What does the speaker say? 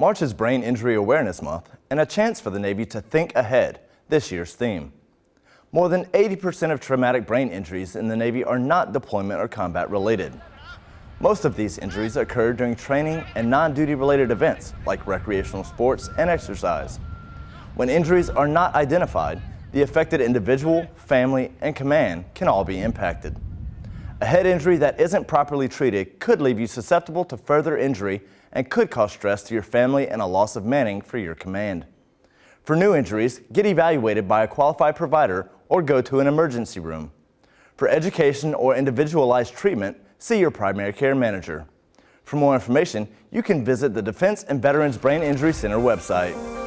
March is Brain Injury Awareness Month and a chance for the Navy to think ahead, this year's theme. More than 80% of traumatic brain injuries in the Navy are not deployment or combat related. Most of these injuries occur during training and non-duty related events like recreational sports and exercise. When injuries are not identified, the affected individual, family, and command can all be impacted. A head injury that isn't properly treated could leave you susceptible to further injury and could cause stress to your family and a loss of manning for your command. For new injuries, get evaluated by a qualified provider or go to an emergency room. For education or individualized treatment, see your primary care manager. For more information, you can visit the Defense and Veterans Brain Injury Center website.